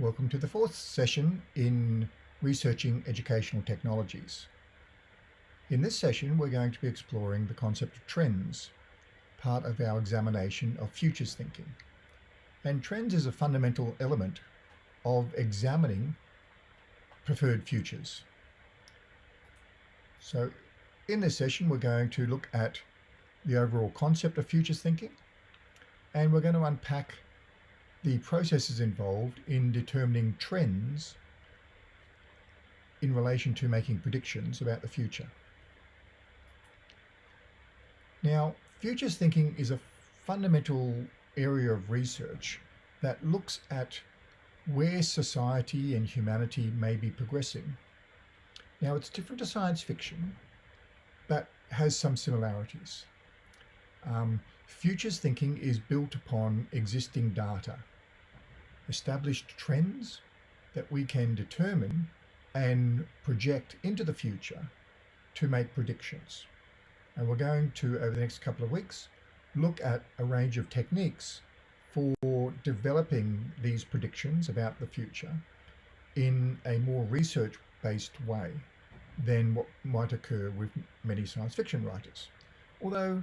Welcome to the fourth session in researching educational technologies. In this session, we're going to be exploring the concept of trends, part of our examination of futures thinking. And trends is a fundamental element of examining preferred futures. So in this session, we're going to look at the overall concept of futures thinking, and we're going to unpack the processes involved in determining trends in relation to making predictions about the future. Now, futures thinking is a fundamental area of research that looks at where society and humanity may be progressing. Now, it's different to science fiction, but has some similarities. Um, futures thinking is built upon existing data established trends that we can determine and project into the future to make predictions. And we're going to, over the next couple of weeks, look at a range of techniques for developing these predictions about the future in a more research-based way than what might occur with many science fiction writers. Although,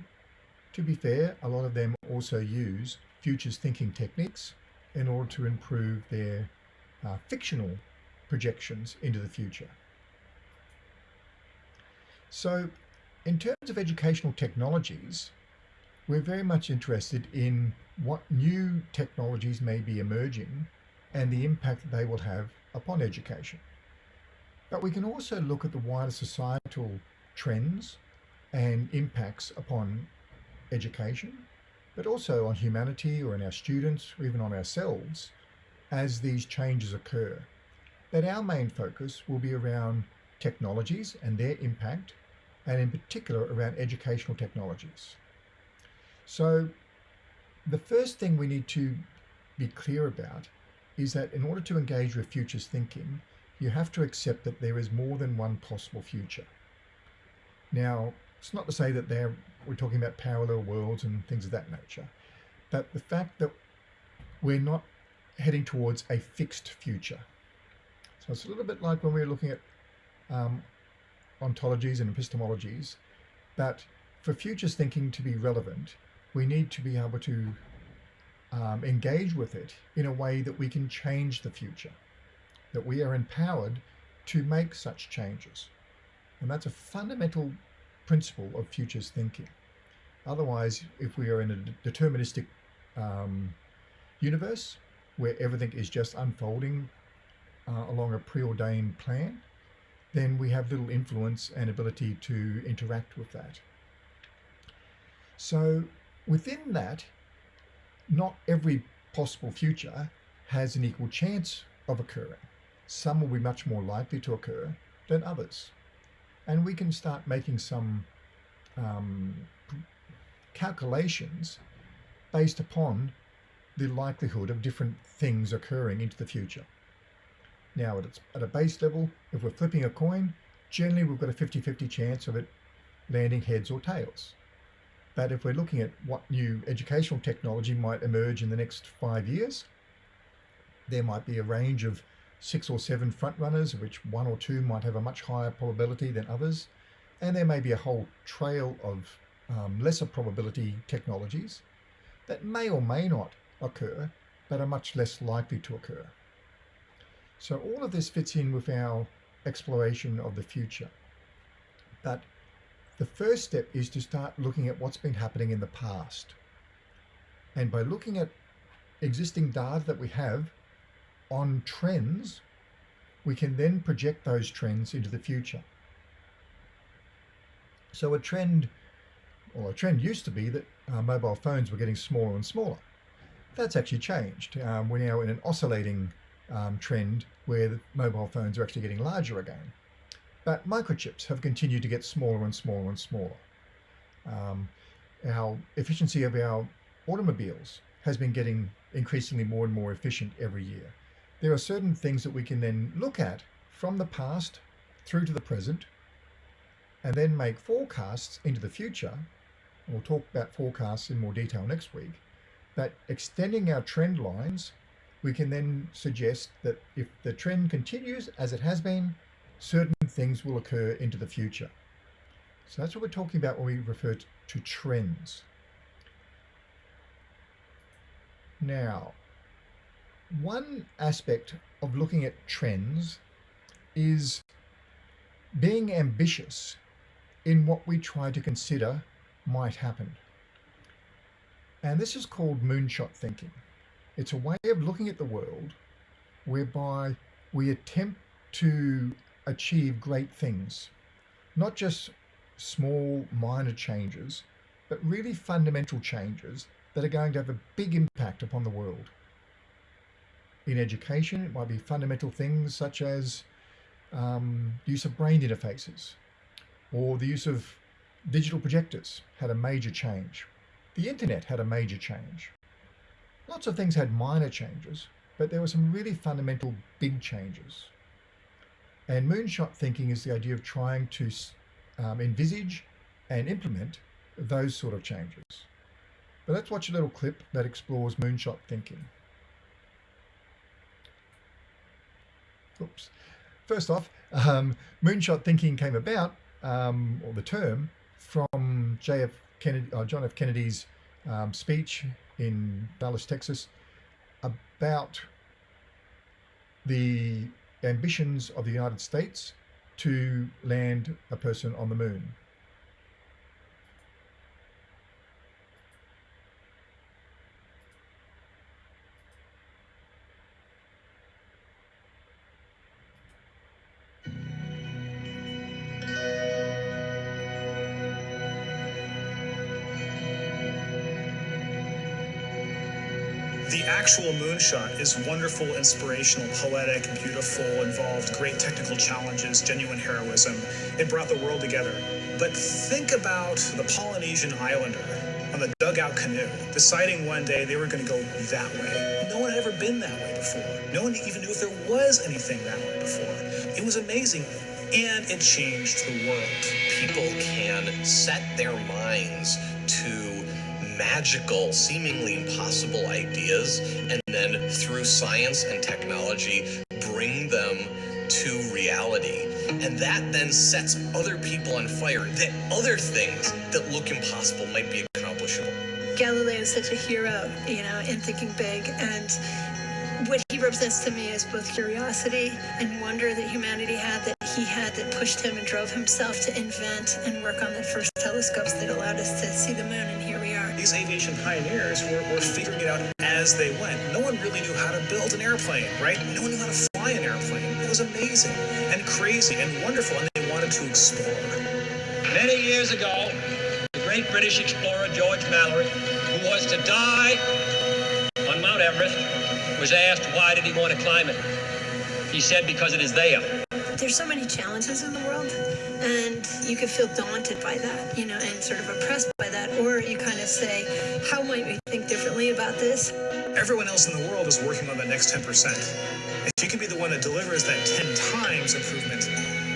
to be fair, a lot of them also use futures thinking techniques in order to improve their uh, fictional projections into the future. So in terms of educational technologies, we're very much interested in what new technologies may be emerging and the impact they will have upon education. But we can also look at the wider societal trends and impacts upon education but also on humanity or in our students or even on ourselves as these changes occur. That our main focus will be around technologies and their impact, and in particular around educational technologies. So the first thing we need to be clear about is that in order to engage with futures thinking, you have to accept that there is more than one possible future. Now, it's not to say that they're, we're talking about parallel worlds and things of that nature, but the fact that we're not heading towards a fixed future. So it's a little bit like when we are looking at um, ontologies and epistemologies, that for futures thinking to be relevant, we need to be able to um, engage with it in a way that we can change the future, that we are empowered to make such changes. And that's a fundamental principle of futures thinking. Otherwise, if we are in a deterministic um, universe where everything is just unfolding uh, along a preordained plan, then we have little influence and ability to interact with that. So within that, not every possible future has an equal chance of occurring. Some will be much more likely to occur than others and we can start making some um, calculations based upon the likelihood of different things occurring into the future. Now at, its, at a base level, if we're flipping a coin, generally we've got a 50-50 chance of it landing heads or tails. But if we're looking at what new educational technology might emerge in the next five years, there might be a range of six or seven front runners, which one or two might have a much higher probability than others. And there may be a whole trail of um, lesser probability technologies that may or may not occur, but are much less likely to occur. So all of this fits in with our exploration of the future. But the first step is to start looking at what's been happening in the past. And by looking at existing data that we have on trends, we can then project those trends into the future. So a trend, or a trend used to be that uh, mobile phones were getting smaller and smaller. That's actually changed. Um, we're now in an oscillating um, trend where mobile phones are actually getting larger again. But microchips have continued to get smaller and smaller and smaller. Um, our efficiency of our automobiles has been getting increasingly more and more efficient every year there are certain things that we can then look at from the past through to the present and then make forecasts into the future. We'll talk about forecasts in more detail next week, but extending our trend lines we can then suggest that if the trend continues as it has been, certain things will occur into the future. So that's what we're talking about when we refer to trends. Now, one aspect of looking at trends is being ambitious in what we try to consider might happen. And this is called moonshot thinking. It's a way of looking at the world whereby we attempt to achieve great things, not just small minor changes, but really fundamental changes that are going to have a big impact upon the world. In education, it might be fundamental things such as um, use of brain interfaces or the use of digital projectors had a major change. The internet had a major change. Lots of things had minor changes, but there were some really fundamental big changes. And moonshot thinking is the idea of trying to um, envisage and implement those sort of changes. But let's watch a little clip that explores moonshot thinking. Oops. First off, um, moonshot thinking came about, um, or the term, from JF Kennedy, uh, John F. Kennedy's um, speech in Dallas, Texas, about the ambitions of the United States to land a person on the moon. Actual moonshot is wonderful, inspirational, poetic, beautiful, involved great technical challenges, genuine heroism. It brought the world together. But think about the Polynesian islander on the dugout canoe, deciding one day they were going to go that way. No one had ever been that way before. No one even knew if there was anything that way before. It was amazing, and it changed the world. People can set their minds to magical, seemingly impossible ideas, and then through science and technology, bring them to reality. And that then sets other people on fire, that other things that look impossible might be accomplishable. Galileo is such a hero, you know, in thinking big, and what he represents to me is both curiosity and wonder that humanity had that he had that pushed him and drove himself to invent and work on the first telescopes that allowed us to see the moon and are. These aviation pioneers were, were figuring it out as they went. No one really knew how to build an airplane, right? No one knew how to fly an airplane. It was amazing and crazy and wonderful and they wanted to explore. Many years ago, the great British explorer George Mallory, who was to die on Mount Everest, was asked why did he want to climb it. He said because it is there. There's so many challenges in the world, and you can feel daunted by that, you know, and sort of oppressed by that, or you kind of say, how might we think differently about this? Everyone else in the world is working on the next 10%. If you can be the one that delivers that 10 times improvement,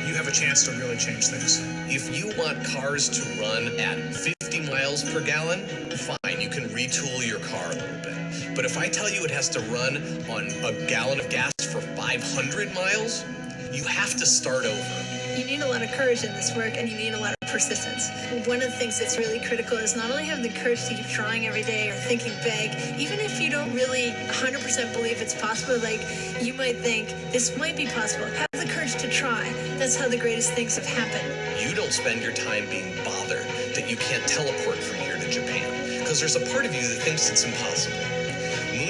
you have a chance to really change things. If you want cars to run at 50 miles per gallon, fine, you can retool your car a little bit. But if I tell you it has to run on a gallon of gas for 500 miles, you have to start over. You need a lot of courage in this work and you need a lot of persistence. One of the things that's really critical is not only have the courage to keep trying every day or thinking big, even if you don't really 100% believe it's possible, like you might think this might be possible, have the courage to try. That's how the greatest things have happened. You don't spend your time being bothered that you can't teleport from here to Japan because there's a part of you that thinks it's impossible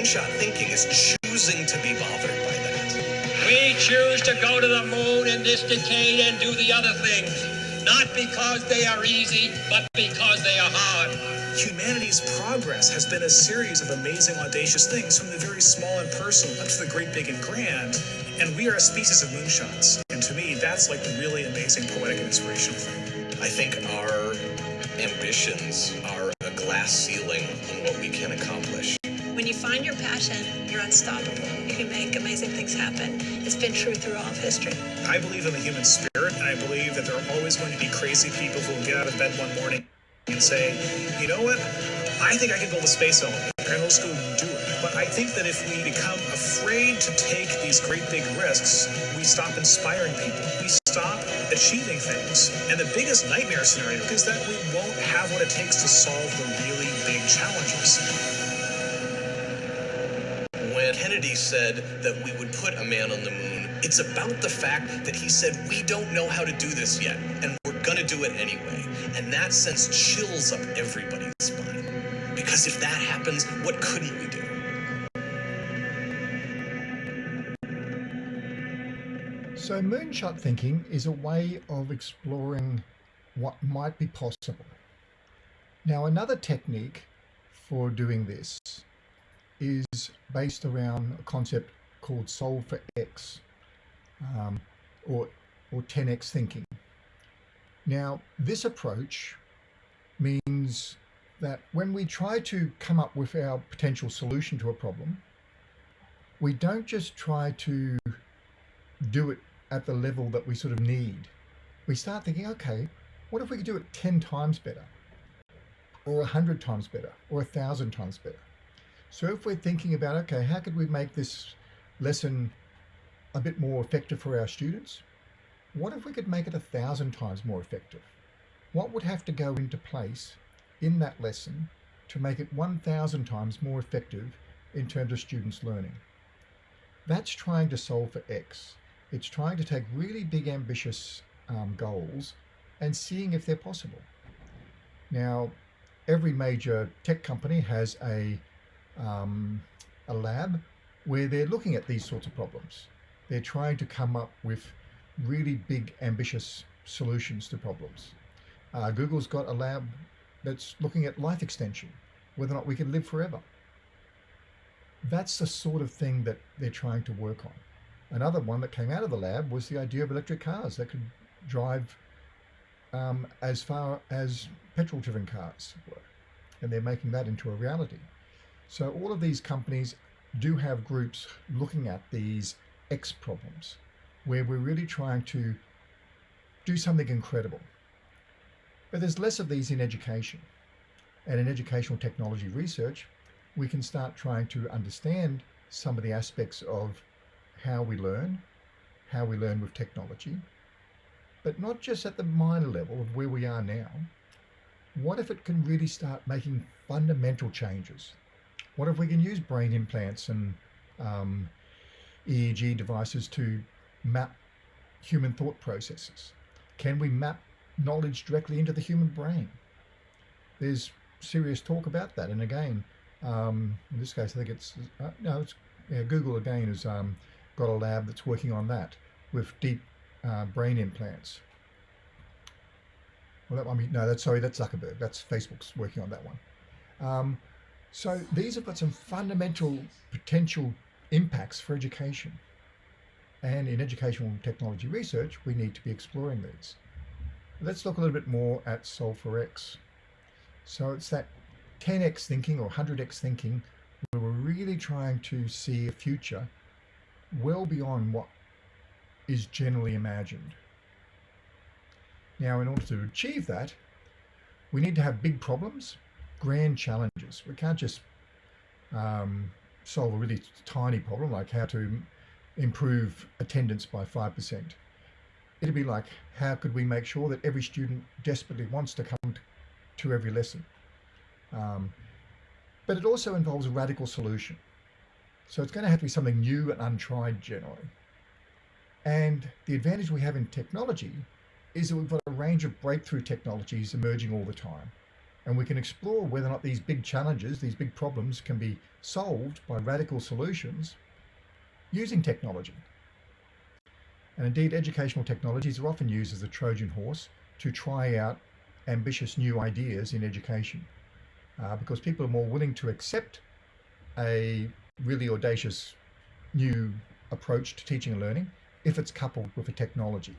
moonshot thinking is choosing to be bothered by that. We choose to go to the moon in this decade and do the other things, not because they are easy, but because they are hard. Humanity's progress has been a series of amazing, audacious things, from the very small and personal up to the great, big, and grand. And we are a species of moonshots. And to me, that's like the really amazing, poetic, and inspirational thing. I think our ambitions are a glass ceiling on what we can accomplish. When you find your passion, you're unstoppable. You can make amazing things happen. It's been true through all of history. I believe in the human spirit, and I believe that there are always going to be crazy people who will get out of bed one morning and say, you know what? I think I can build a space elevator. And let's go do it. But I think that if we become afraid to take these great big risks, we stop inspiring people. We stop achieving things. And the biggest nightmare scenario is that we won't have what it takes to solve the really big challenges. Kennedy said that we would put a man on the moon, it's about the fact that he said, We don't know how to do this yet, and we're going to do it anyway. And that sense chills up everybody's spine. Because if that happens, what couldn't we do? So, moonshot thinking is a way of exploring what might be possible. Now, another technique for doing this is based around a concept called solve for X um, or, or 10X thinking. Now, this approach means that when we try to come up with our potential solution to a problem, we don't just try to do it at the level that we sort of need. We start thinking, okay, what if we could do it 10 times better, or 100 times better, or 1,000 times better? So if we're thinking about, okay, how could we make this lesson a bit more effective for our students? What if we could make it a thousand times more effective? What would have to go into place in that lesson to make it 1,000 times more effective in terms of students learning? That's trying to solve for X. It's trying to take really big, ambitious um, goals and seeing if they're possible. Now, every major tech company has a, um, a lab where they're looking at these sorts of problems. They're trying to come up with really big, ambitious solutions to problems. Uh, Google's got a lab that's looking at life extension, whether or not we can live forever. That's the sort of thing that they're trying to work on. Another one that came out of the lab was the idea of electric cars that could drive um, as far as petrol driven cars were. And they're making that into a reality. So all of these companies do have groups looking at these X problems where we're really trying to do something incredible. But there's less of these in education. And in educational technology research, we can start trying to understand some of the aspects of how we learn, how we learn with technology, but not just at the minor level of where we are now. What if it can really start making fundamental changes? What if we can use brain implants and um, EEG devices to map human thought processes? Can we map knowledge directly into the human brain? There's serious talk about that. And again, um, in this case, I think it's, uh, no, it's yeah, Google again has um, got a lab that's working on that with deep uh, brain implants. Well, that one, no, that's sorry, that's Zuckerberg. That's Facebook's working on that one. Um, so these have got some fundamental potential impacts for education. And in educational technology research, we need to be exploring these. Let's look a little bit more at Solve X. So it's that 10x thinking or 100x thinking where we're really trying to see a future well beyond what is generally imagined. Now, in order to achieve that, we need to have big problems, grand challenges. We can't just um, solve a really tiny problem like how to improve attendance by 5%. It'd be like, how could we make sure that every student desperately wants to come to every lesson? Um, but it also involves a radical solution. So it's going to have to be something new and untried generally. And the advantage we have in technology is that we've got a range of breakthrough technologies emerging all the time. And we can explore whether or not these big challenges, these big problems can be solved by radical solutions using technology. And indeed, educational technologies are often used as a Trojan horse to try out ambitious new ideas in education uh, because people are more willing to accept a really audacious new approach to teaching and learning if it's coupled with a technology.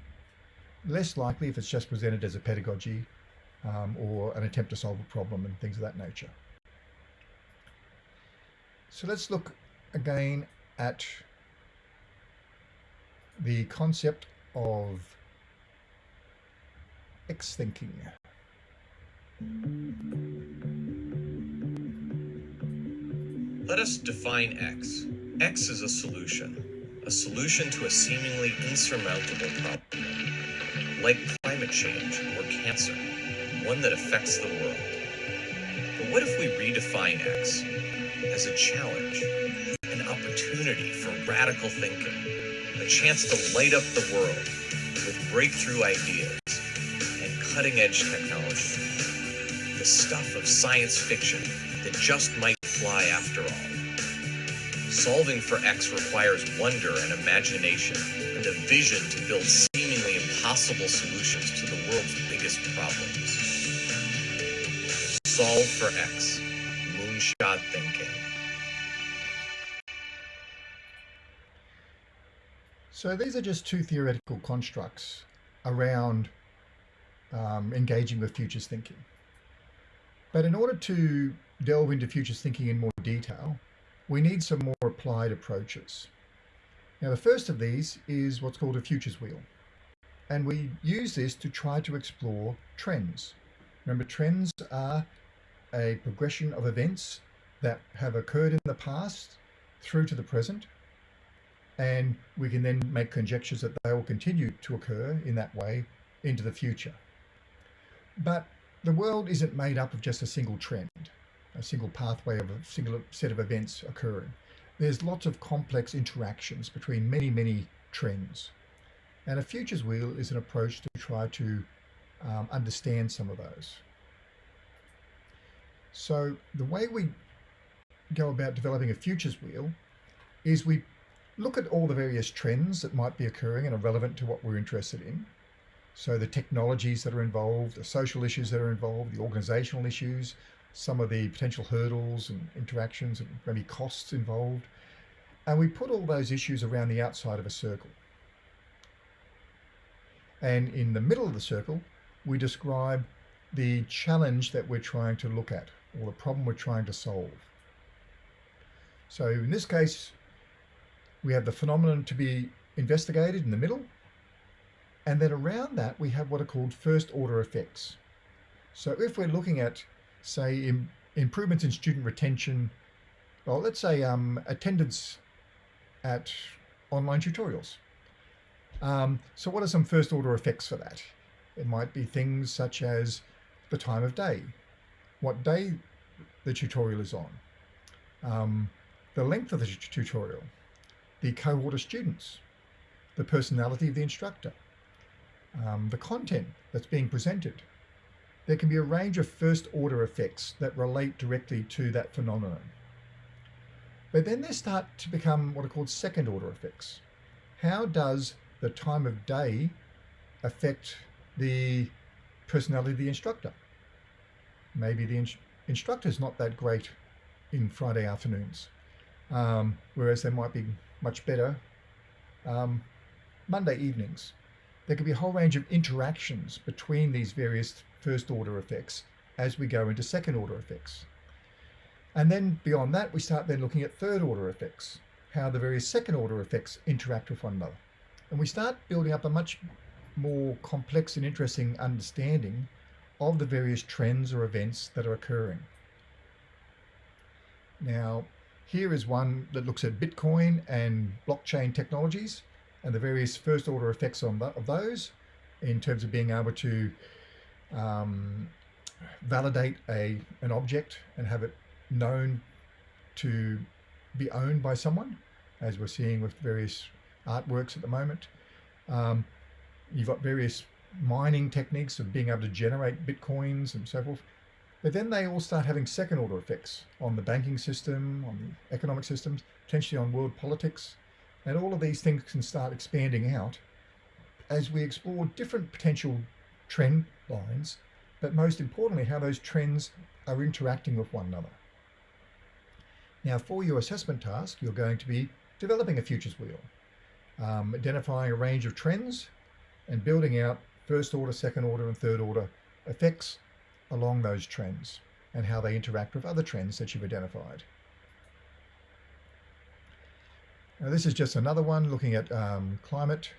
Less likely if it's just presented as a pedagogy um, or an attempt to solve a problem and things of that nature. So let's look again at the concept of X thinking. Let us define X. X is a solution, a solution to a seemingly insurmountable problem, like climate change or cancer, one that affects the world. But what if we redefine X as a challenge, an opportunity for radical thinking, a chance to light up the world with breakthrough ideas and cutting edge technology? The stuff of science fiction that just might fly after all. Solving for X requires wonder and imagination and a vision to build seemingly impossible solutions to the world's biggest problems. Solve for X. Moonshot thinking. So these are just two theoretical constructs around um, engaging with futures thinking. But in order to delve into futures thinking in more detail, we need some more applied approaches. Now, the first of these is what's called a futures wheel. And we use this to try to explore trends. Remember, trends are a progression of events that have occurred in the past through to the present. And we can then make conjectures that they will continue to occur in that way into the future. But the world isn't made up of just a single trend a single pathway of a single set of events occurring. There's lots of complex interactions between many, many trends. And a futures wheel is an approach to try to um, understand some of those. So the way we go about developing a futures wheel is we look at all the various trends that might be occurring and are relevant to what we're interested in. So the technologies that are involved, the social issues that are involved, the organizational issues, some of the potential hurdles and interactions and maybe costs involved. And we put all those issues around the outside of a circle. And in the middle of the circle, we describe the challenge that we're trying to look at or the problem we're trying to solve. So in this case, we have the phenomenon to be investigated in the middle. And then around that, we have what are called first order effects. So if we're looking at say Im improvements in student retention, well, let's say um, attendance at online tutorials. Um, so what are some first order effects for that? It might be things such as the time of day, what day the tutorial is on, um, the length of the tutorial, the cohort of students, the personality of the instructor, um, the content that's being presented, there can be a range of first order effects that relate directly to that phenomenon. But then they start to become what are called second order effects. How does the time of day affect the personality of the instructor? Maybe the in instructor is not that great in Friday afternoons, um, whereas they might be much better um, Monday evenings. There could be a whole range of interactions between these various first order effects as we go into second order effects. And then beyond that, we start then looking at third order effects, how the various second order effects interact with one another. And we start building up a much more complex and interesting understanding of the various trends or events that are occurring. Now, here is one that looks at Bitcoin and blockchain technologies and the various first order effects on of those in terms of being able to um, validate a an object and have it known to be owned by someone, as we're seeing with various artworks at the moment. Um, you've got various mining techniques of being able to generate bitcoins and so forth. But then they all start having second order effects on the banking system, on the economic systems, potentially on world politics. And all of these things can start expanding out as we explore different potential trend lines, but most importantly, how those trends are interacting with one another. Now, for your assessment task, you're going to be developing a futures wheel, um, identifying a range of trends and building out first order, second order, and third order effects along those trends and how they interact with other trends that you've identified. Now, this is just another one looking at um, climate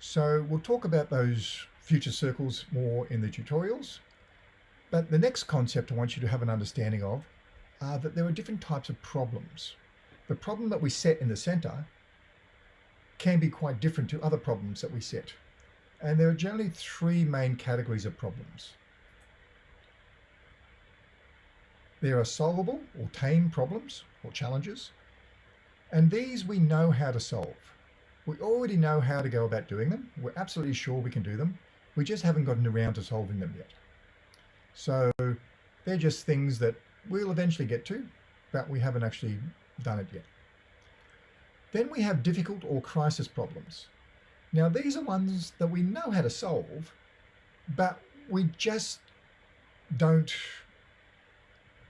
So we'll talk about those future circles more in the tutorials. But the next concept I want you to have an understanding of are that there are different types of problems. The problem that we set in the center can be quite different to other problems that we set. And there are generally three main categories of problems. There are solvable or tame problems or challenges, and these we know how to solve. We already know how to go about doing them. We're absolutely sure we can do them. We just haven't gotten around to solving them yet. So they're just things that we'll eventually get to, but we haven't actually done it yet. Then we have difficult or crisis problems. Now these are ones that we know how to solve, but we just don't,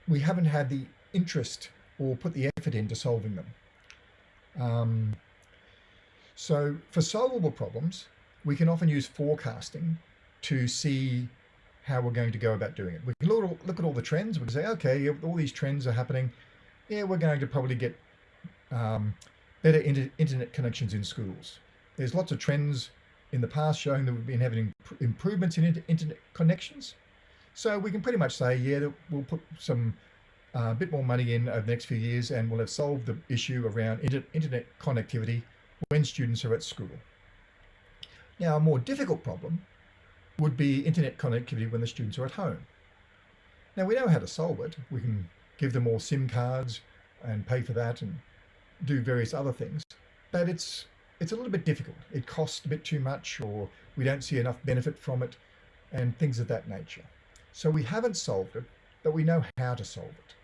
we haven't had the interest or put the effort into solving them. Um, so for solvable problems, we can often use forecasting to see how we're going to go about doing it. We can look, at all the trends. We can say, okay, all these trends are happening. Yeah, we're going to probably get um, better inter internet connections in schools. There's lots of trends in the past showing that we've been having improvements in inter internet connections. So we can pretty much say, yeah, that we'll put some a uh, bit more money in over the next few years and we'll have solved the issue around inter internet connectivity when students are at school. Now, a more difficult problem would be internet connectivity when the students are at home. Now, we know how to solve it. We can give them all SIM cards and pay for that and do various other things, but it's it's a little bit difficult. It costs a bit too much or we don't see enough benefit from it and things of that nature. So we haven't solved it, but we know how to solve it.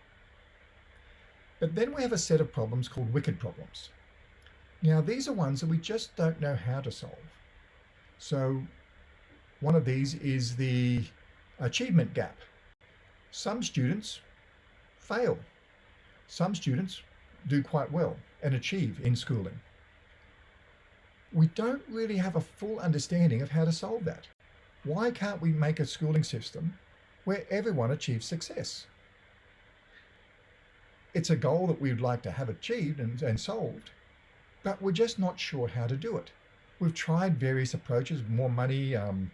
But then we have a set of problems called wicked problems. Now, these are ones that we just don't know how to solve. So one of these is the achievement gap. Some students fail. Some students do quite well and achieve in schooling. We don't really have a full understanding of how to solve that. Why can't we make a schooling system where everyone achieves success? It's a goal that we'd like to have achieved and, and solved, but we're just not sure how to do it. We've tried various approaches, more money, um,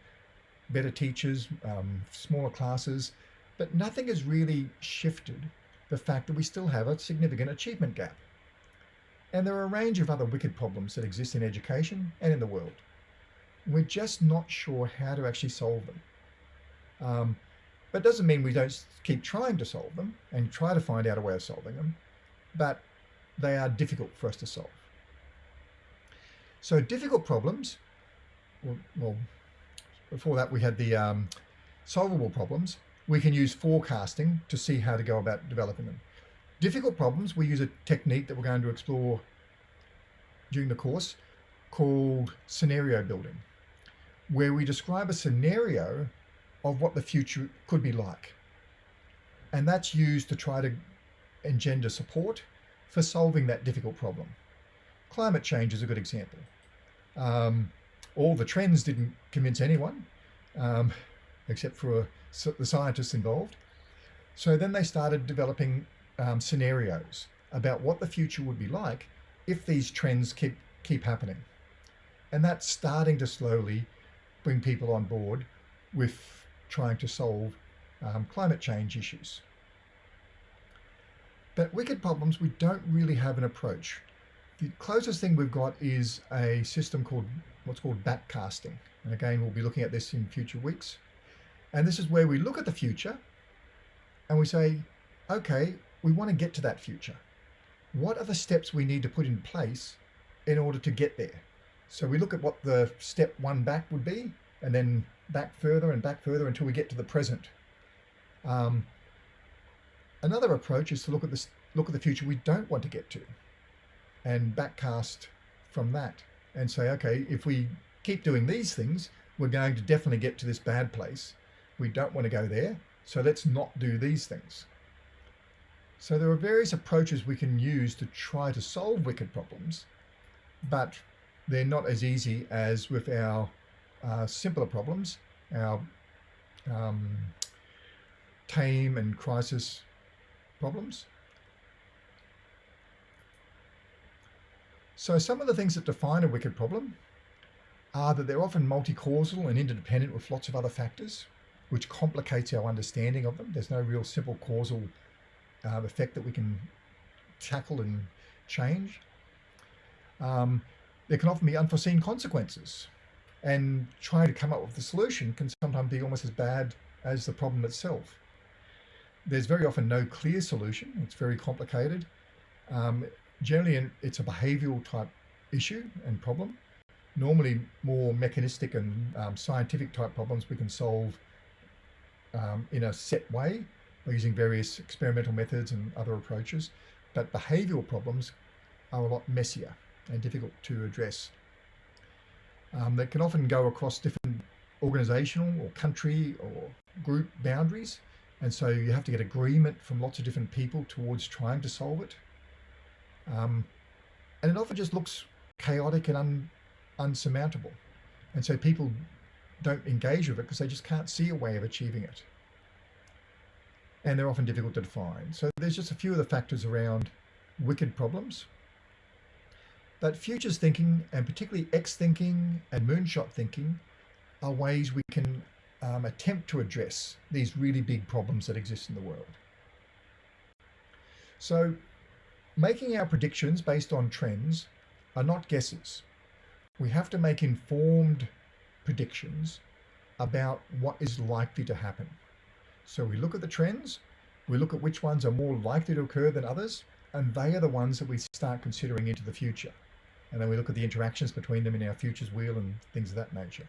better teachers, um, smaller classes, but nothing has really shifted the fact that we still have a significant achievement gap. And there are a range of other wicked problems that exist in education and in the world. We're just not sure how to actually solve them. Um, but doesn't mean we don't keep trying to solve them and try to find out a way of solving them, but they are difficult for us to solve. So difficult problems, well, well before that we had the um, solvable problems. We can use forecasting to see how to go about developing them. Difficult problems, we use a technique that we're going to explore during the course called scenario building, where we describe a scenario of what the future could be like. And that's used to try to engender support for solving that difficult problem. Climate change is a good example. Um, all the trends didn't convince anyone, um, except for the scientists involved. So then they started developing um, scenarios about what the future would be like if these trends keep, keep happening. And that's starting to slowly bring people on board with trying to solve um, climate change issues. But wicked problems, we don't really have an approach. The closest thing we've got is a system called what's called backcasting. And again, we'll be looking at this in future weeks. And this is where we look at the future and we say, okay, we want to get to that future. What are the steps we need to put in place in order to get there? So we look at what the step one back would be, and then back further and back further until we get to the present. Um, another approach is to look at this, look at the future we don't want to get to, and backcast from that, and say, okay, if we keep doing these things, we're going to definitely get to this bad place. We don't want to go there, so let's not do these things. So there are various approaches we can use to try to solve wicked problems, but they're not as easy as with our uh, simpler problems, our um, tame and crisis problems. So some of the things that define a wicked problem are that they're often multi-causal and interdependent with lots of other factors. Which complicates our understanding of them. There's no real simple causal uh, effect that we can tackle and change. Um, there can often be unforeseen consequences, and trying to come up with a solution can sometimes be almost as bad as the problem itself. There's very often no clear solution. It's very complicated. Um, generally, it's a behavioral type issue and problem. Normally, more mechanistic and um, scientific type problems we can solve um, in a set way using various experimental methods and other approaches. But behavioral problems are a lot messier and difficult to address. Um, they can often go across different organizational or country or group boundaries. And so you have to get agreement from lots of different people towards trying to solve it. Um, and it often just looks chaotic and un, unsurmountable. And so people don't engage with it because they just can't see a way of achieving it. And they're often difficult to define. So there's just a few of the factors around wicked problems. But futures thinking, and particularly X thinking and moonshot thinking, are ways we can um, attempt to address these really big problems that exist in the world. So making our predictions based on trends are not guesses. We have to make informed predictions about what is likely to happen. So we look at the trends, we look at which ones are more likely to occur than others, and they are the ones that we start considering into the future. And then we look at the interactions between them in our futures wheel and things of that nature.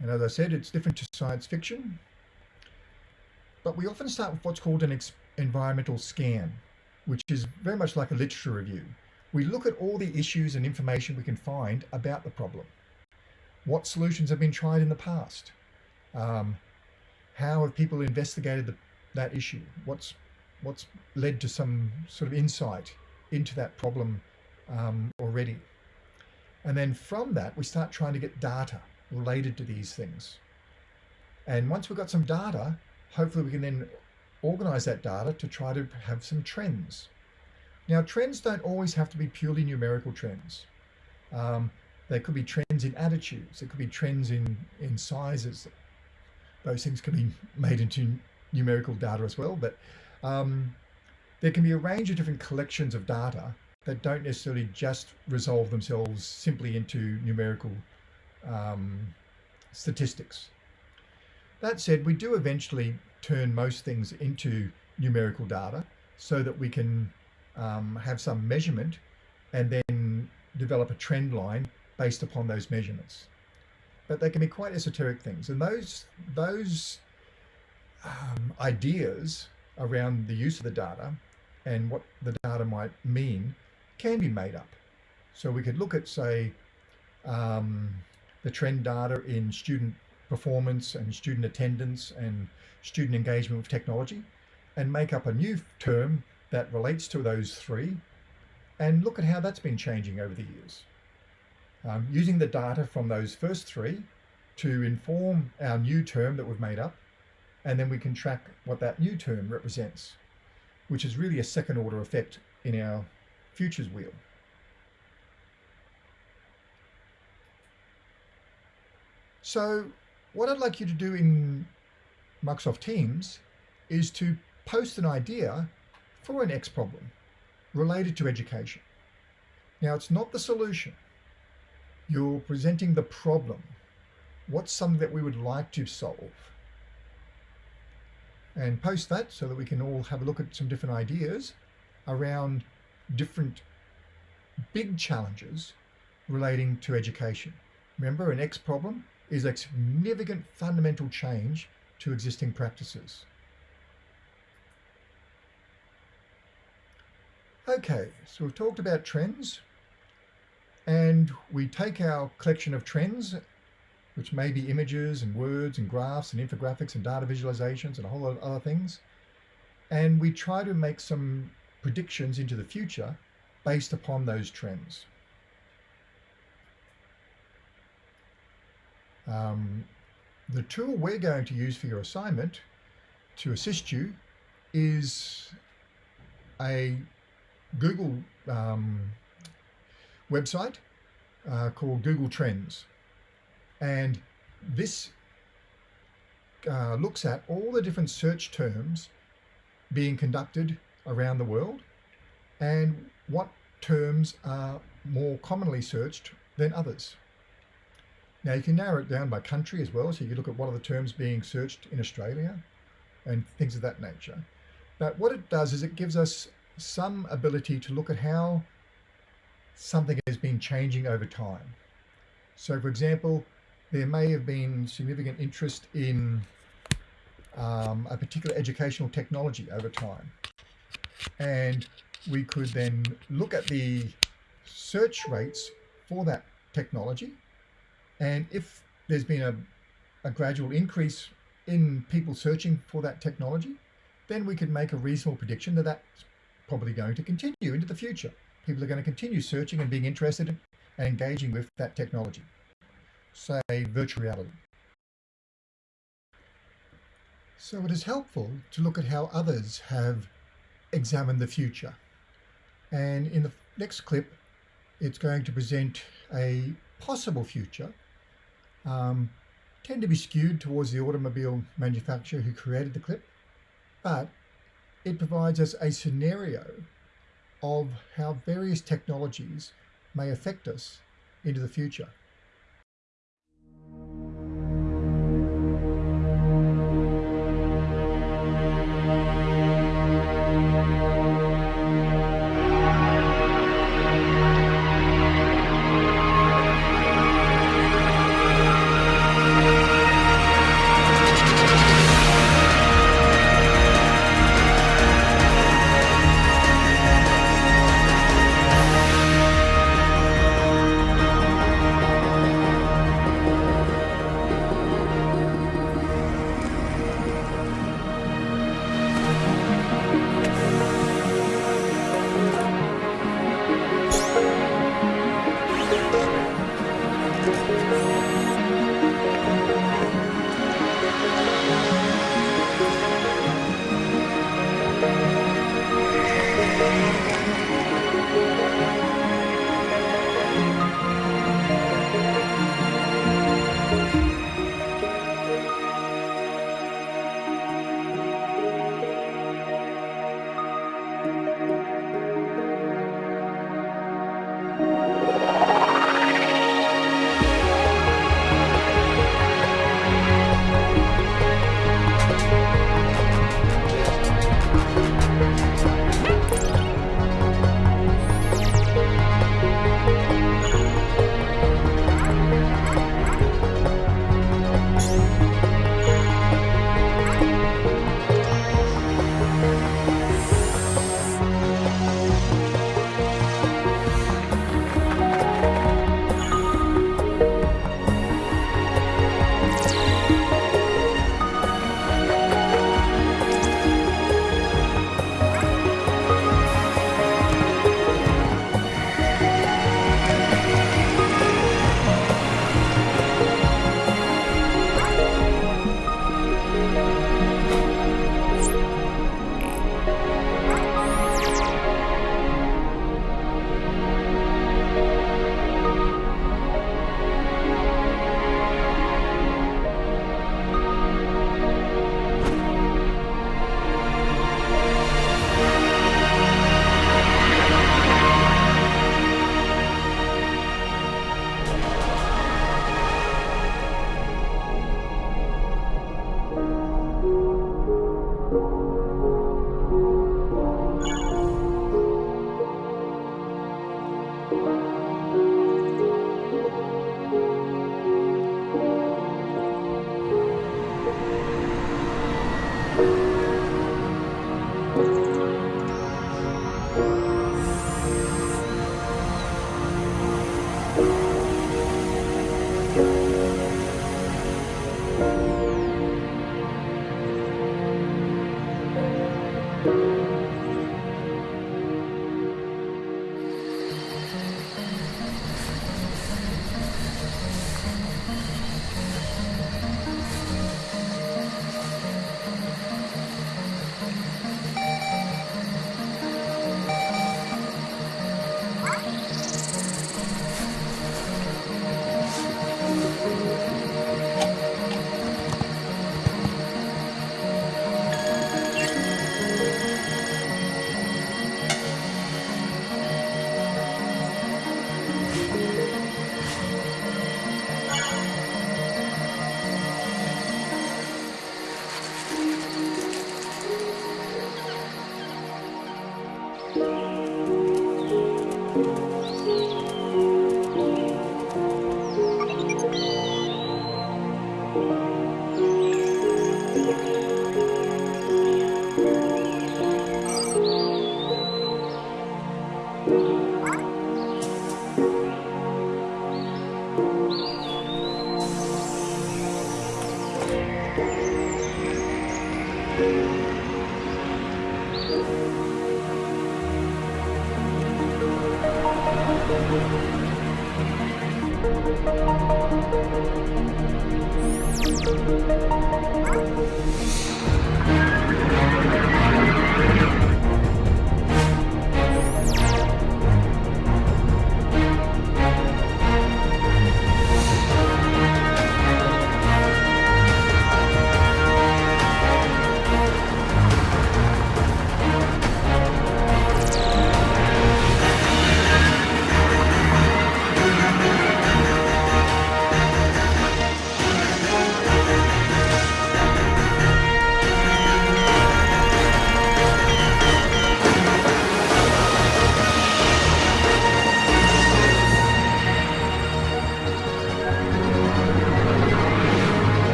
And as I said, it's different to science fiction, but we often start with what's called an environmental scan, which is very much like a literature review. We look at all the issues and information we can find about the problem. What solutions have been tried in the past? Um, how have people investigated the, that issue? What's what's led to some sort of insight into that problem um, already? And then from that, we start trying to get data related to these things. And once we've got some data, hopefully we can then organize that data to try to have some trends. Now, trends don't always have to be purely numerical trends. Um, they could be trends in attitudes. There could be trends in, in sizes. Those things can be made into numerical data as well. But um, there can be a range of different collections of data that don't necessarily just resolve themselves simply into numerical um, statistics. That said, we do eventually turn most things into numerical data so that we can um, have some measurement and then develop a trend line based upon those measurements. But they can be quite esoteric things. And those, those um, ideas around the use of the data and what the data might mean can be made up. So we could look at, say, um, the trend data in student performance and student attendance and student engagement with technology and make up a new term that relates to those three and look at how that's been changing over the years. Um, using the data from those first three to inform our new term that we've made up and then we can track what that new term represents, which is really a second order effect in our futures wheel. So what I'd like you to do in Microsoft Teams is to post an idea for an X problem related to education. Now, it's not the solution. You're presenting the problem. What's something that we would like to solve? And post that so that we can all have a look at some different ideas around different big challenges relating to education. Remember, an X problem is a significant fundamental change to existing practices. Okay, so we've talked about trends and we take our collection of trends, which may be images and words and graphs and infographics and data visualizations and a whole lot of other things, and we try to make some predictions into the future based upon those trends. Um, the tool we're going to use for your assignment to assist you is a Google um, website uh, called Google Trends. And this uh, looks at all the different search terms being conducted around the world and what terms are more commonly searched than others. Now you can narrow it down by country as well. So you can look at what are the terms being searched in Australia and things of that nature. But what it does is it gives us some ability to look at how something has been changing over time. So for example, there may have been significant interest in um, a particular educational technology over time. And we could then look at the search rates for that technology. And if there's been a, a gradual increase in people searching for that technology, then we could make a reasonable prediction that that's probably going to continue into the future. People are going to continue searching and being interested in and engaging with that technology, say virtual reality. So it is helpful to look at how others have examined the future. And in the next clip, it's going to present a possible future, um, tend to be skewed towards the automobile manufacturer who created the clip, but it provides us a scenario of how various technologies may affect us into the future.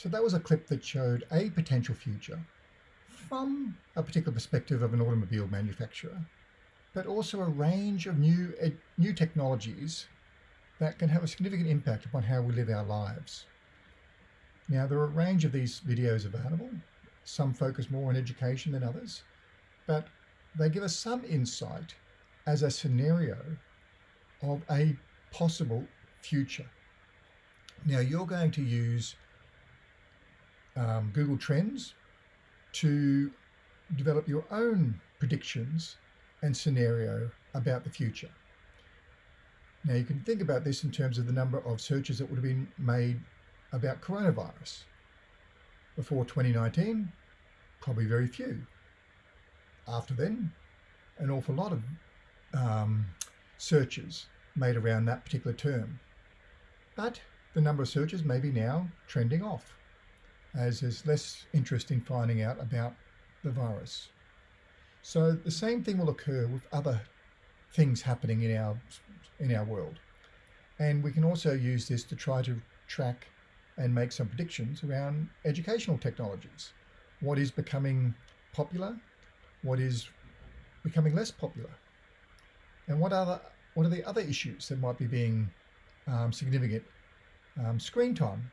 So that was a clip that showed a potential future from a particular perspective of an automobile manufacturer, but also a range of new, ed- new technologies that can have a significant impact upon how we live our lives. Now, there are a range of these videos available. Some focus more on education than others, but they give us some insight as a scenario of a possible future. Now, you're going to use um, Google Trends to develop your own predictions and scenario about the future. Now you can think about this in terms of the number of searches that would have been made about coronavirus. Before 2019, probably very few. After then, an awful lot of um, searches made around that particular term. But the number of searches may be now trending off as there's less interest in finding out about the virus. So the same thing will occur with other things happening in our in our world. And we can also use this to try to track and make some predictions around educational technologies. What is becoming popular? What is becoming less popular? And what other what are the other issues that might be being um, significant? Um, screen time.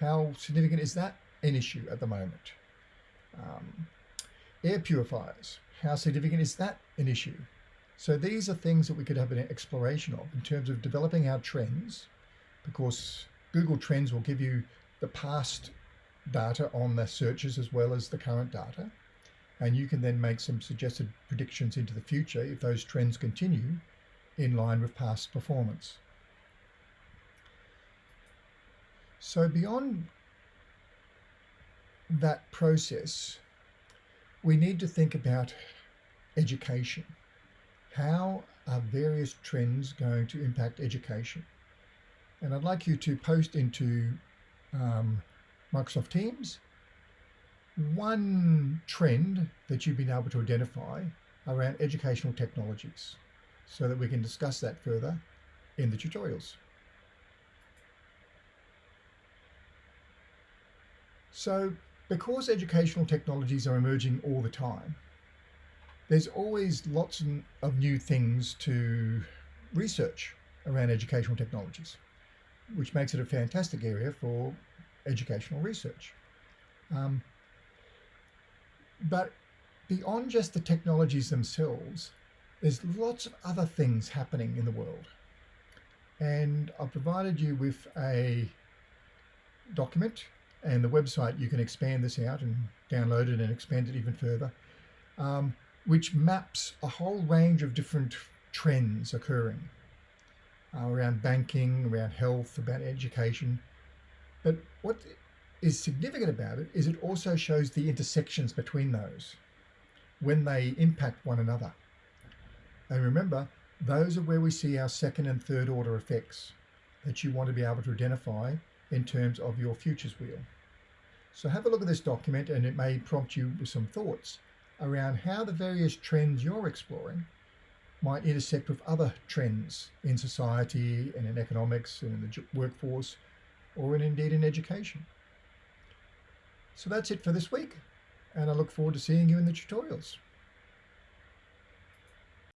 How significant is that an issue at the moment? Um, air purifiers. How significant is that an issue? So these are things that we could have an exploration of in terms of developing our trends, because Google Trends will give you the past data on the searches as well as the current data. And you can then make some suggested predictions into the future if those trends continue in line with past performance. So beyond that process, we need to think about education. How are various trends going to impact education? And I'd like you to post into um, Microsoft Teams one trend that you've been able to identify around educational technologies so that we can discuss that further in the tutorials. So because educational technologies are emerging all the time, there's always lots of new things to research around educational technologies, which makes it a fantastic area for educational research. Um, but beyond just the technologies themselves, there's lots of other things happening in the world. And I've provided you with a document and the website. You can expand this out and download it and expand it even further, um, which maps a whole range of different trends occurring uh, around banking, around health, about education. But what is significant about it is it also shows the intersections between those when they impact one another. And remember, those are where we see our second and third order effects that you want to be able to identify in terms of your futures wheel. So have a look at this document and it may prompt you with some thoughts around how the various trends you're exploring might intersect with other trends in society and in economics and in the workforce or in, indeed in education. So that's it for this week and I look forward to seeing you in the tutorials.